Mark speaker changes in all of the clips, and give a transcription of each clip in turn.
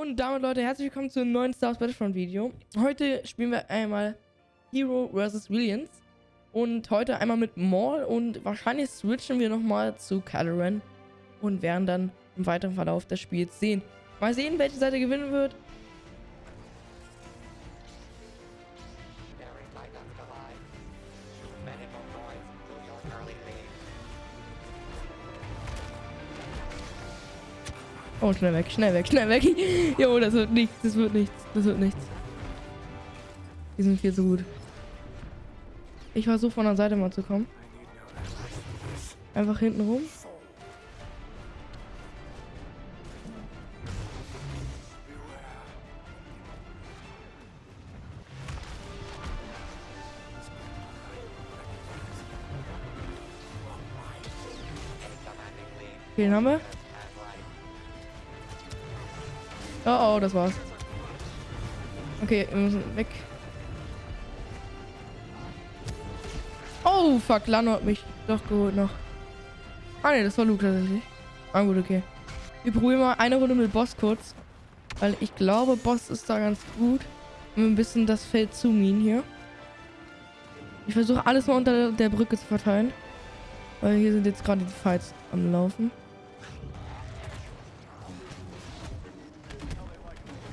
Speaker 1: Und damit, Leute, herzlich willkommen zu einem neuen Star Wars Battlefront Video. Heute spielen wir einmal Hero vs. Williams. Und heute einmal mit Maul und wahrscheinlich switchen wir nochmal zu Caloran. Und werden dann im weiteren Verlauf des Spiels sehen. Mal sehen, welche Seite gewinnen wird. Oh, schnell weg, schnell weg, schnell weg. Jo, das wird nichts, das wird nichts, das wird nichts. Die sind viel zu gut. Ich versuche von der Seite mal zu kommen. Einfach hinten rum. Den haben wir. Oh, oh, das war's. Okay, wir müssen weg. Oh, fuck, Lano hat mich doch geholt noch. Ah, ne, das war Luke tatsächlich. Ah, gut, okay. Wir probieren mal eine Runde mit Boss kurz. Weil ich glaube, Boss ist da ganz gut. Um ein bisschen das Feld zu minen hier. Ich versuche alles mal unter der Brücke zu verteilen. Weil hier sind jetzt gerade die Fights am Laufen.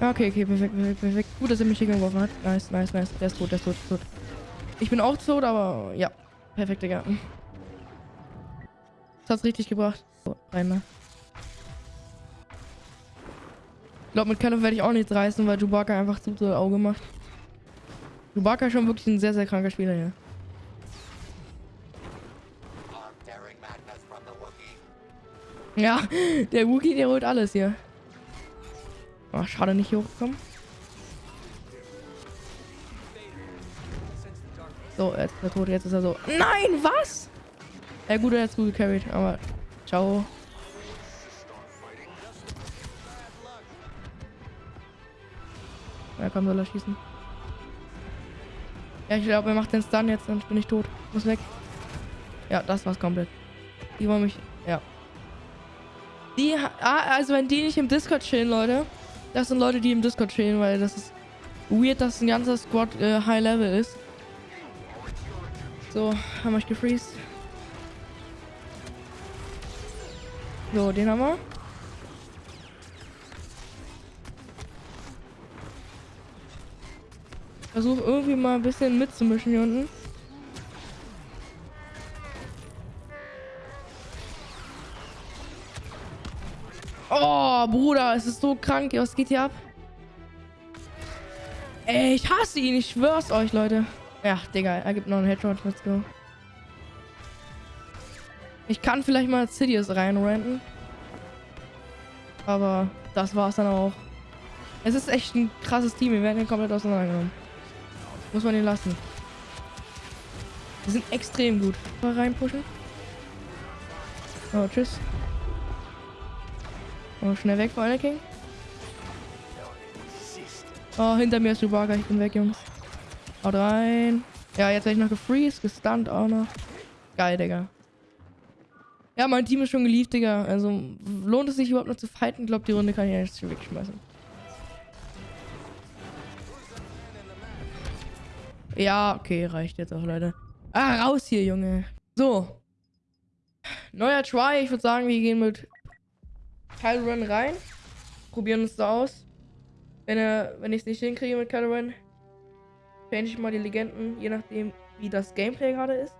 Speaker 1: Okay, okay, perfekt, perfekt, perfekt. Gut, dass er mich hier geworfen hat. Nice, nice, nice. Der ist tot, der ist tot, der ist tot. Ich bin auch tot, aber ja. Perfekt, Digga. Das hat's richtig gebracht. So, rein mal. Ich glaube, mit Callum werde ich auch nichts reißen, weil Chewbacca einfach zu so Auge macht. Chewbacca ist schon wirklich ein sehr, sehr kranker Spieler hier. Ja, der Wookie, der holt alles hier. Oh, schade, nicht hier hochgekommen. So, jetzt ist er tot, jetzt ist er so. Nein, was? Ja gut, er hat gut gecarried, aber ciao. Ja, komm, soll er schießen. Ja, ich glaube, er macht den Stun jetzt, dann bin ich tot. Muss weg. Ja, das war's komplett. Die wollen mich... Ja. Die... Ah, also wenn die nicht im Discord chillen, Leute, das sind Leute, die im Discord stehen, weil das ist weird, dass ein ganzer Squad äh, High Level ist. So, haben wir euch gefreezed. So, den haben wir. Versuch irgendwie mal ein bisschen mitzumischen hier unten. Oh, Bruder, es ist so krank. Was geht hier ab? Ey, ich hasse ihn. Ich schwör's euch, Leute. Ja, Digga, er gibt noch einen Headshot. Let's go. Ich kann vielleicht mal Sidious reinrenten. Aber das war's dann auch. Es ist echt ein krasses Team. Wir werden hier komplett auseinandergenommen. Muss man ihn lassen. Die sind extrem gut. Mal reinpushen. Oh, tschüss. Oh, schnell weg, vor King. Oh, hinter mir ist Chewbacca. Ich bin weg, Jungs. Haut rein. Ja, jetzt werde ich noch gefreezed, gestunt auch noch. Geil, Digga. Ja, mein Team ist schon geliebt, Digga. Also, lohnt es sich überhaupt noch zu fighten? Ich glaube, die Runde kann ich jetzt schon wegschmeißen. Ja, okay, reicht jetzt auch, Leute. Ah, raus hier, Junge. So. Neuer Try. Ich würde sagen, wir gehen mit Kylo Ren rein. Probieren uns da aus. Wenn, er, wenn ich es nicht hinkriege mit Kylo Ren, change ich mal die Legenden, je nachdem, wie das Gameplay gerade ist.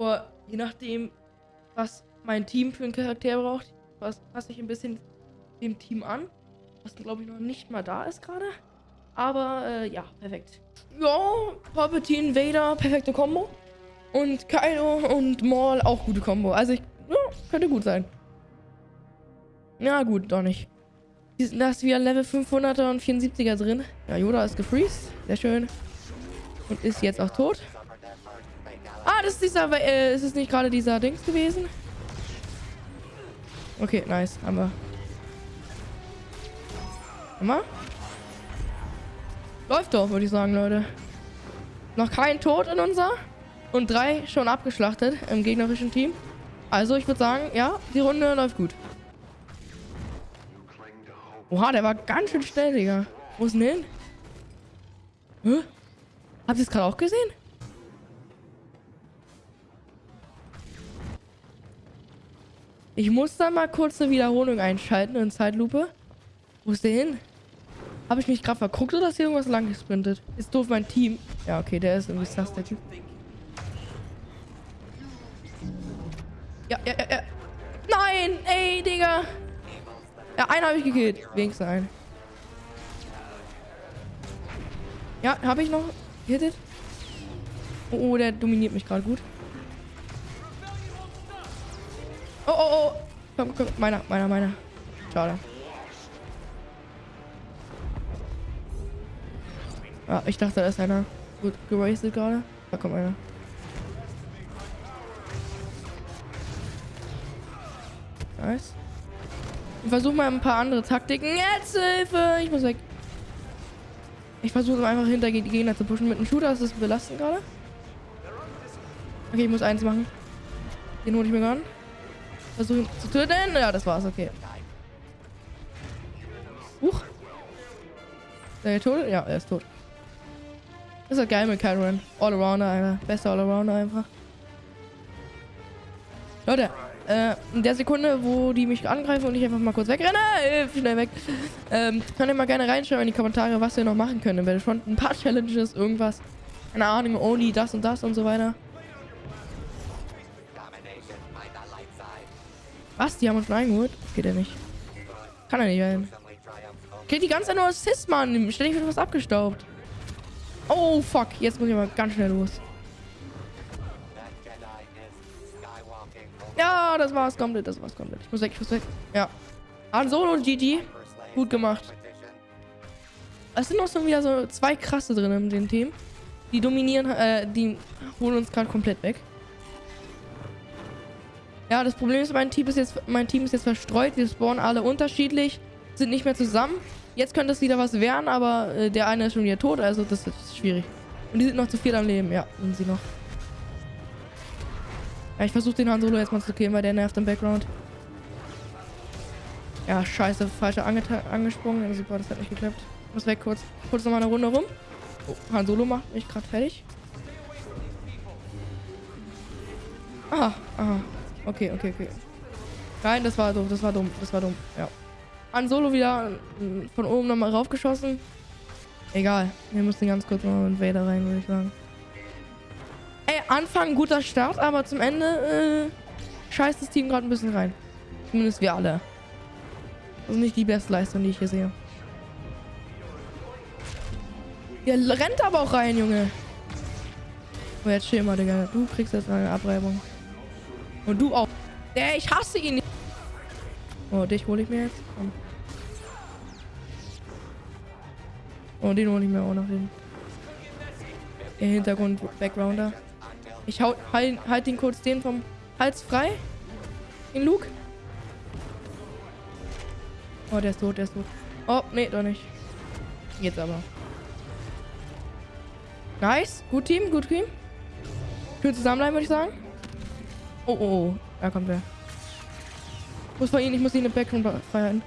Speaker 1: Oder je nachdem, was mein Team für einen Charakter braucht, was passe ich ein bisschen dem Team an. Was glaube ich noch nicht mal da ist gerade. Aber äh, ja, perfekt. Ja, Palpatine, Vader, perfekte Kombo. Und Kylo und Maul auch gute Kombo. Also ich, ja, könnte gut sein. Ja, gut, doch nicht. Da ist wieder Level 500er und 74er drin. Ja, Yoda ist gefreezed. Sehr schön. Und ist jetzt auch tot. Ah, das ist dieser... Äh, ist es nicht gerade dieser Dings gewesen? Okay, nice. Haben wir. Haben? Läuft doch, würde ich sagen, Leute. Noch kein Tod in unser. Und drei schon abgeschlachtet im gegnerischen Team. Also, ich würde sagen, ja, die Runde läuft gut. Oha, der war ganz schön schnell, Digga. Wo ist denn hin? Hä? Habt ihr es gerade auch gesehen? Ich muss dann mal kurz eine Wiederholung einschalten in Zeitlupe. Wo ist der hin? Habe ich mich gerade verguckt oder ist hier irgendwas lang gesprintet? Ist doof mein Team. Ja, okay, der ist irgendwie sass, der Typ. Ja, ja, ja, ja. Nein! Ey, Digga! Ja, einen habe ich gekillt. Wenigstens einen. Ja, habe ich noch gehittet? Oh, oh, der dominiert mich gerade gut. Oh, oh, oh. Komm, komm. Meiner, meiner, meiner. Schade. Ah, ich dachte, da ist einer gut geraced gerade. Da kommt einer. Nice. Versuche mal ein paar andere Taktiken. Jetzt Hilfe! Ich muss weg. Ich versuche einfach hinter die Gegner zu pushen. Mit einem Shooter ist das belastend gerade. Okay, ich muss eins machen. Den hole ich mir gerade. Versuchen zu töten. Ja, das war's. Okay. Huch. Ist er tot? Ja, er ist tot. Das ist halt geil mit Kyron. Allrounder, Alter. Bester Allrounder einfach. Leute, äh, in der Sekunde, wo die mich angreifen und ich einfach mal kurz wegrenne, äh, schnell weg, ähm, könnt ihr mal gerne reinschreiben in die Kommentare, was wir noch machen können im Battlefront. Ein paar Challenges, irgendwas. Keine Ahnung, Only das und das und so weiter. Was? Die haben uns schon eingeholt? Geht ja nicht. Kann er nicht werden. Okay, die ganze Zeit nur Assist, Mann. Ständig wird was abgestaubt. Oh, fuck. Jetzt muss ich mal ganz schnell los. Ja, das war's komplett. Das war's komplett. Ich muss weg, ich muss weg. Ja. Han Solo und GG. Gut gemacht. Es sind noch so wieder so zwei krasse drin in dem Team. Die dominieren, äh, die holen uns gerade komplett weg. Ja, das Problem ist, mein Team ist jetzt, mein Team ist jetzt verstreut. Wir spawnen alle unterschiedlich, sind nicht mehr zusammen. Jetzt könnte es wieder was werden, aber äh, der eine ist schon wieder tot, also das ist schwierig. Und die sind noch zu viel am Leben. Ja, sind sie noch. Ja, ich versuche den Han Solo jetzt mal zu killen, weil der nervt im Background. Ja, scheiße, falsch angesprungen. Ja, super, das hat nicht geklappt. Ich muss weg kurz. Kurz nochmal eine Runde rum. Oh, Han Solo macht mich gerade fertig. Aha, aha. Okay, okay, okay. Nein, das war doof, das war dumm, das war dumm, ja. Han Solo wieder äh, von oben nochmal raufgeschossen. Egal, wir müssen ganz kurz mal in Vader rein, würde ich sagen. Anfang guter Start, aber zum Ende äh, scheißt das Team gerade ein bisschen rein. Zumindest wir alle. Ist nicht die beste Leistung, die ich hier sehe. Der rennt aber auch rein, Junge. Oh, jetzt chill mal, Digga. Du kriegst jetzt eine Abreibung. Und du auch. Der, ich hasse ihn. Oh, dich hole ich mir jetzt. Komm. Oh, den hole ich mir auch noch hin. Der Hintergrund Backgrounder. Ich hau, halt, halt ihn kurz den vom Hals frei. Den Luke. Oh, der ist tot, der ist tot. Oh, nee, doch nicht. Jetzt aber. Nice. Gut Team, gut Team. Schön zusammenbleiben, würde ich sagen. Oh, oh, oh. Da kommt er. Ich muss ihn, ich muss ihn im Background feiern.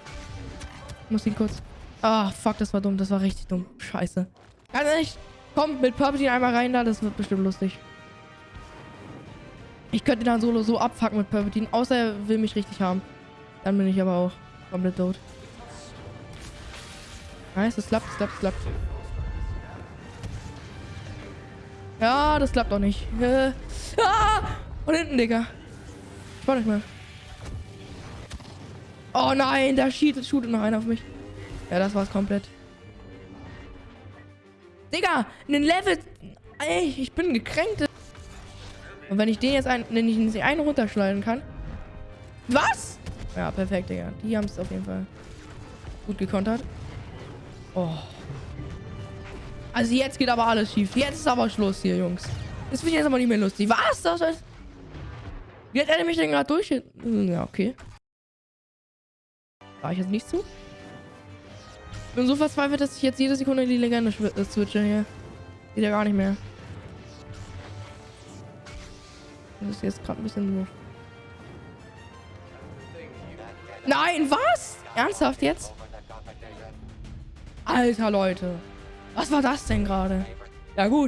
Speaker 1: Ich muss ihn kurz. Ah, fuck, das war dumm. Das war richtig dumm. Scheiße. Ganz ehrlich, komm mit Palpatine einmal rein da. Das wird bestimmt lustig. Ich könnte dann Solo so abfucken mit Palpatine. Außer er will mich richtig haben. Dann bin ich aber auch komplett tot. Nice, das klappt, das klappt, das klappt. Ja, das klappt doch nicht. Äh, ah! Und hinten, Digga. Ich war nicht mehr. Oh nein, da shootet, shootet noch einer auf mich. Ja, das war's komplett. Digga, einen Level... Ey, ich bin gekränkt. Und wenn ich den jetzt ein, wenn ich den einen runterschleudern kann. Was? Ja, perfekt, Digga. Die haben es auf jeden Fall gut gekontert. Oh. Also jetzt geht aber alles schief. Jetzt ist aber Schluss hier, Jungs. Das wird jetzt aber nicht mehr lustig. Was? Das ist... Wie hat er mich denn gerade durch? Ja, okay. War ich jetzt nicht zu? Ich bin so verzweifelt, dass ich jetzt jede Sekunde die Legende äh, switche hier. Geht ja gar nicht mehr. Das ist jetzt gerade ein bisschen doof. Nein, was? Ernsthaft jetzt? Alter, Leute. Was war das denn gerade? Ja gut,